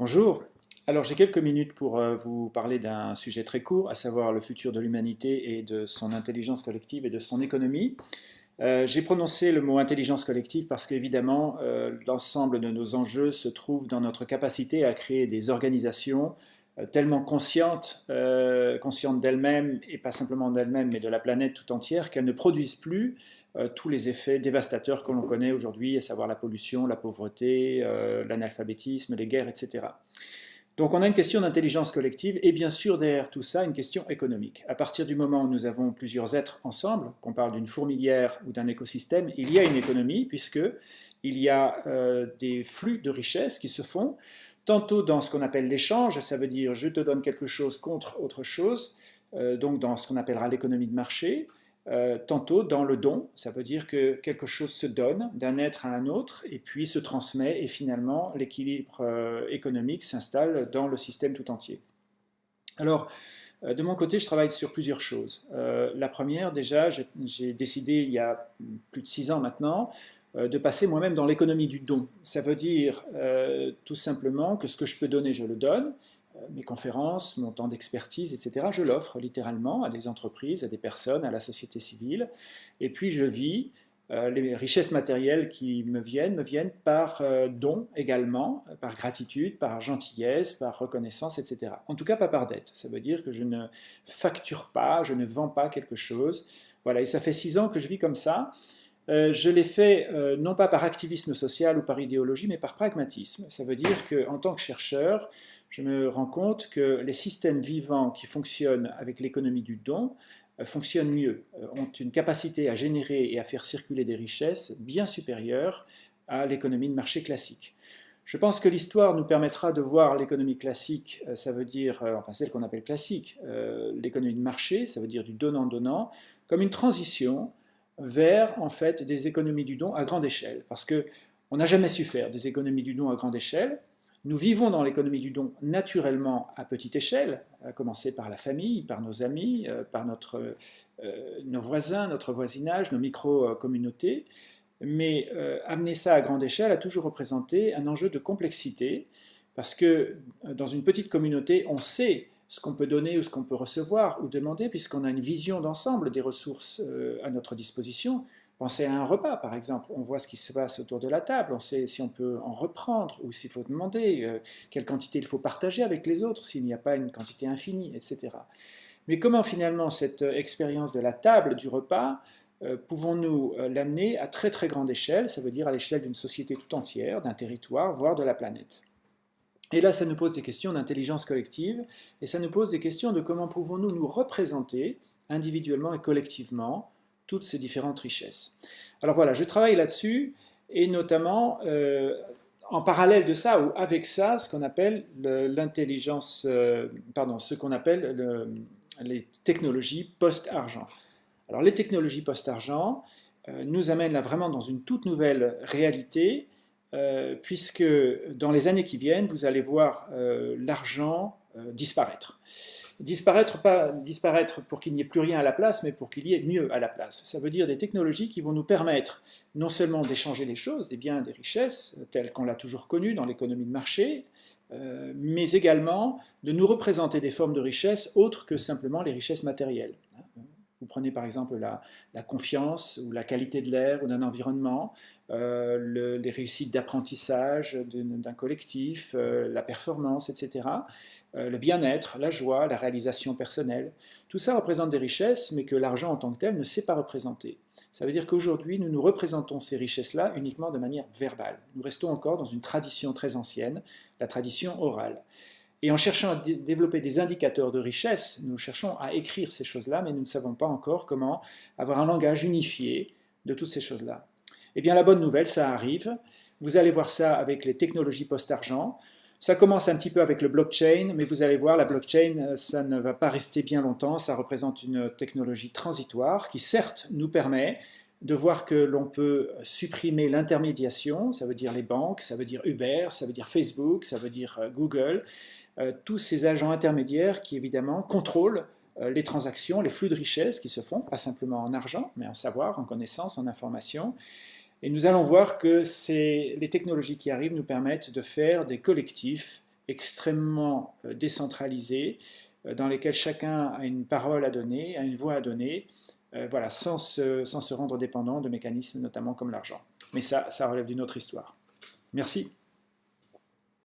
Bonjour, alors j'ai quelques minutes pour euh, vous parler d'un sujet très court, à savoir le futur de l'humanité et de son intelligence collective et de son économie. Euh, j'ai prononcé le mot intelligence collective parce qu'évidemment euh, l'ensemble de nos enjeux se trouve dans notre capacité à créer des organisations tellement conscientes, conscientes d'elles-mêmes et pas simplement d'elles-mêmes mais de la planète tout entière qu'elles ne produisent plus tous les effets dévastateurs que l'on connaît aujourd'hui, à savoir la pollution, la pauvreté, l'analphabétisme, les guerres, etc. Donc on a une question d'intelligence collective et bien sûr derrière tout ça une question économique. À partir du moment où nous avons plusieurs êtres ensemble, qu'on parle d'une fourmilière ou d'un écosystème, il y a une économie puisque il y a euh, des flux de richesses qui se font, tantôt dans ce qu'on appelle l'échange, ça veut dire je te donne quelque chose contre autre chose, euh, donc dans ce qu'on appellera l'économie de marché, euh, tantôt dans le don, ça veut dire que quelque chose se donne d'un être à un autre et puis se transmet et finalement l'équilibre euh, économique s'installe dans le système tout entier. Alors, de mon côté, je travaille sur plusieurs choses. la première, déjà, j'ai décidé il y a plus de six ans maintenant de passer moi-même dans l'économie du don. Ça veut dire tout simplement que ce que je peux donner, je le donne, euh, mes conférences, mon temps d'expertise, etc., je l'offre littéralement à des entreprises, à des personnes, à la société civile. Et puis je vis, euh, les richesses matérielles qui me viennent, me viennent par euh, don également, par gratitude, par gentillesse, par reconnaissance, etc. En tout cas, pas par dette. Ça veut dire que je ne facture pas, je ne vends pas quelque chose. Voilà, et ça fait six ans que je vis comme ça. Je l'ai fait non pas par activisme social ou par idéologie, mais par pragmatisme. Ça veut dire qu'en tant que chercheur, je me rends compte que les systèmes vivants qui fonctionnent avec l'économie du don euh, fonctionnent mieux, euh, ont une capacité à générer et à faire circuler des richesses bien supérieures à l'économie de marché classique. Je pense que l'histoire nous permettra de voir l'économie classique, euh, ça veut dire, enfin celle qu'on appelle classique, l'économie de marché, ça veut dire du donnant-donnant, comme une transition vers en fait des économies du don à grande échelle. Parce que on n'a jamais su faire des économies du don à grande échelle, nous vivons dans l'économie du don naturellement à petite échelle, à commencer par la famille, par nos amis, euh, par notre, euh, nos voisins, notre voisinage, nos micro-communautés, mais euh, amener ça à grande échelle a toujours représenté un enjeu de complexité, parce que dans une petite communauté, on sait ce qu'on peut donner ou ce qu'on peut recevoir ou demander, puisqu'on a une vision d'ensemble des ressources à notre disposition, Pensez à un repas, par exemple. On voit ce qui se passe autour de la table, on sait si on peut en reprendre ou s'il faut demander euh, quelle quantité il faut partager avec les autres, s'il n'y a pas une quantité infinie, etc. Mais comment finalement cette euh, expérience de la table, du repas, euh, pouvons-nous l'amener à très très grande échelle, ça veut dire à l'échelle d'une société tout entière, d'un territoire, voire de la planète? Et là, ça nous pose des questions d'intelligence collective, et ça nous pose des questions de comment pouvons-nous nous représenter individuellement et collectivement toutes ces différentes richesses. Alors voilà, je travaille là-dessus, et notamment euh, en parallèle de ça, ou avec ça, ce qu'on appelle l'intelligence, euh, pardon, ce qu'on appelle les technologies post-argent. Alors les technologies post-argent euh, nous amènent là vraiment dans une toute nouvelle réalité, puisque dans les années qui viennent, vous allez voir l'argent disparaître. Disparaître, pas disparaître pour qu'il n'y ait plus rien à la place, mais pour qu'il y ait mieux à la place. Ça veut dire des technologies qui vont nous permettre non seulement d'échanger des choses, des biens, des richesses, telles qu'on l'a toujours connu dans l'économie de marché, euh, mais également de nous représenter des formes de richesse autres que simplement les richesses matérielles. Vous prenez par exemple la, confiance ou la qualité de l'air ou d'un environnement, euh, les réussites d'apprentissage d'un collectif, euh, la performance, etc. Euh, le bien-être, la joie, la réalisation personnelle. Tout ça représente des richesses, mais que l'argent en tant que tel ne sait pas représenter. Ça veut dire qu'aujourd'hui, nous nous représentons ces richesses-là uniquement de manière verbale. Nous restons encore dans une tradition très ancienne, la tradition orale. Et en cherchant à développer des indicateurs de richesse, nous cherchons à écrire ces choses-là, mais nous ne savons pas encore comment avoir un langage unifié de toutes ces choses-là. Eh bien, la bonne nouvelle, ça arrive. Vous allez voir ça avec les technologies post-argent. Ça commence un petit peu avec le blockchain, mais vous allez voir, la blockchain, euh, ça ne va pas rester bien longtemps. Ça représente une technologie transitoire qui, certes, nous permet de voir que l'on peut supprimer l'intermédiation, ça veut dire les banques, ça veut dire Uber, ça veut dire Facebook, ça veut dire euh, Google, euh, tous ces agents intermédiaires qui évidemment contrôlent les transactions, les flux de richesses qui se font, pas simplement en argent, mais en savoir, en connaissance, en information, et nous allons voir que les technologies qui arrivent nous permettent de faire des collectifs extrêmement décentralisées, dans lesquelles chacun a une parole à donner, a une voix à donner, voilà, sans se, sans se rendre dépendant de mécanismes notamment comme l'argent. Mais ça, ça relève d'une autre histoire. Merci.